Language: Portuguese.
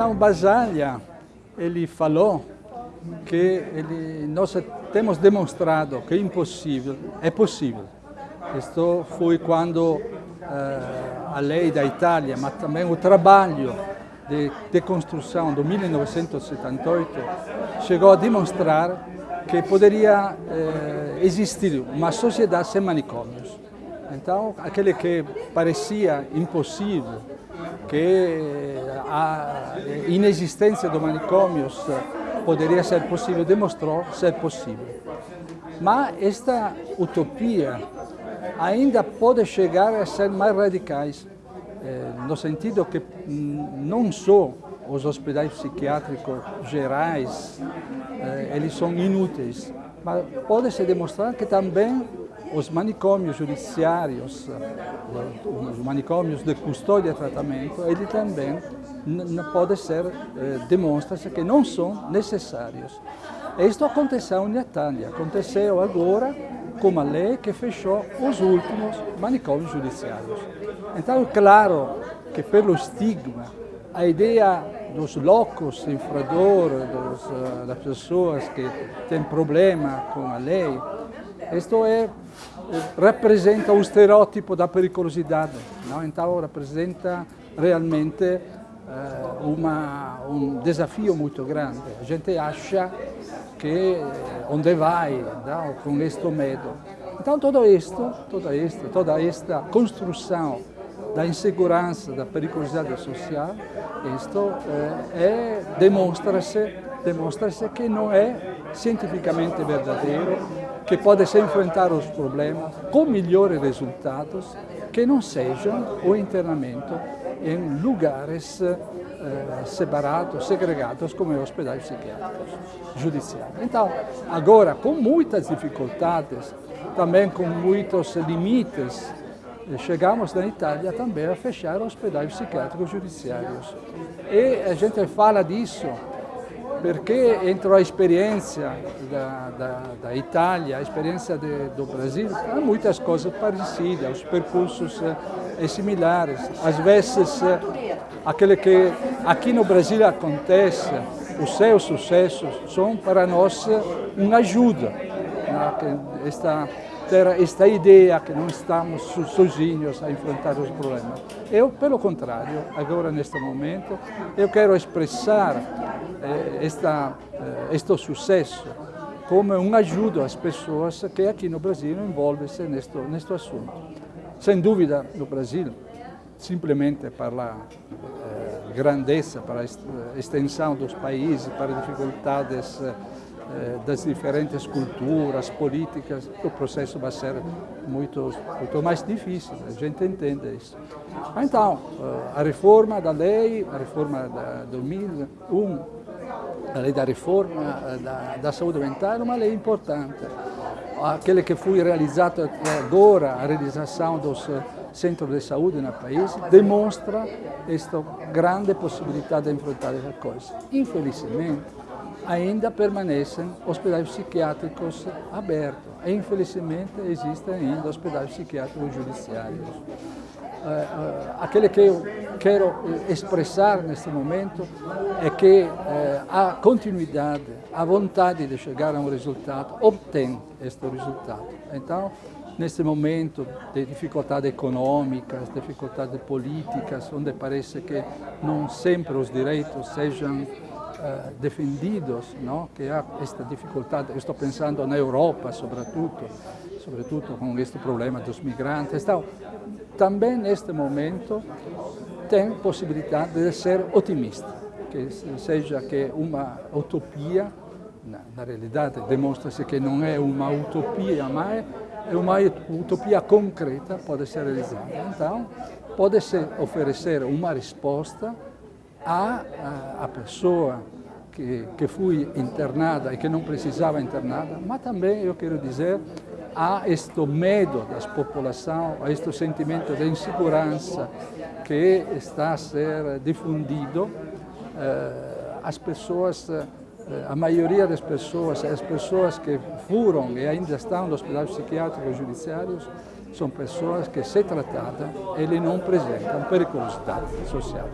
Então, Basaglia, ele falou que ele, nós temos demonstrado que é impossível, é possível. Isto foi quando uh, a lei da Itália, mas também o trabalho de, de construção do 1978 chegou a demonstrar que poderia eh, existir uma sociedade sem manicômios. Então, aquele que parecia impossível, que a inexistência de manicômios poderia ser possível, demonstrou ser possível. Mas esta utopia ainda pode chegar a ser mais radicais, eh, no sentido que não só os hospitais psiquiátricos gerais, eh, eles são inúteis, mas pode-se demonstrar que também os manicômios judiciários, os manicômios de custódia e tratamento, eles também pode ser, eh, demonstra-se que não são necessários. Isto aconteceu em Itália, aconteceu agora com a lei que fechou os últimos manicômios judiciários. Então claro que pelo estigma, a ideia dos loucos infradores, uh, das pessoas que têm problema com a lei, isto é, representa o estereótipo da periculosidade, não? então representa realmente uh, uma, um desafio muito grande. A gente acha que onde vai não? com este medo. Então tudo isto, tudo isto, toda esta construção da insegurança, da periculosidade social, isto é, é demonstra-se demonstra que não cientificamente verdadeiro, que pode se enfrentar os problemas com melhores resultados que não sejam o internamento em lugares eh, separados, segregados, como os hospitais psiquiátricos judiciais. Então, agora, com muitas dificuldades, também com muitos limites chegamos na Itália também a fechar hospitais psiquiátricos judiciários. E a gente fala disso porque entre a experiência da, da, da Itália, a experiência de, do Brasil, há muitas coisas parecidas, os percursos é, similares. Às vezes, é, aquele que aqui no Brasil acontece, os seus sucessos são para nós uma ajuda. Né? Esta, ter esta ideia que não estamos sozinhos a enfrentar os problemas. Eu, pelo contrário, agora neste momento, eu quero expressar eh, esta, eh, este sucesso como uma ajuda às pessoas que aqui no Brasil envolvem-se neste, neste assunto. Sem dúvida, no Brasil, simplesmente para eh, grandeza, para a extensão dos países, para dificuldades eh, eh, das diferentes culturas, políticas, o processo vai ser muito, muito mais difícil, a gente entende isso. Então, eh, a reforma da lei, a reforma da 2001, a lei da reforma eh, da, da saúde mental é uma lei importante. Aquele que foi realizado agora, a realização dos centros de saúde no país, demonstra esta grande possibilidade de enfrentar essa coisa. Infelizmente, ainda permanecem hospitais psiquiátricos abertos. E, infelizmente, existem ainda hospitais psiquiátricos judiciários. Uh, uh, aquele que eu quero expressar neste momento é que uh, a continuidade, a vontade de chegar a um resultado, obtém este resultado. Então, neste momento de dificuldades econômicas, dificuldades políticas, onde parece que não sempre os direitos sejam uh, defendidos, não? que há esta dificuldade, estou pensando na Europa, sobretudo, sobretudo com este problema dos migrantes. Então, também neste momento tem possibilidade de ser otimista, que seja que uma utopia, na, na realidade demonstra-se que não é uma utopia, mas é uma utopia concreta, pode ser realizada. Então, pode-se oferecer uma resposta a, a, a pessoa que, que foi internada e que não precisava internada, mas também, eu quero dizer, há este medo da população, há este sentimento de insegurança que está a ser difundido. Eh, as pessoas, eh, a maioria das pessoas, as pessoas que foram e ainda estão nos hospitais psiquiátricos judiciários, são pessoas que, se tratadas, eles não apresentam periculosidade social.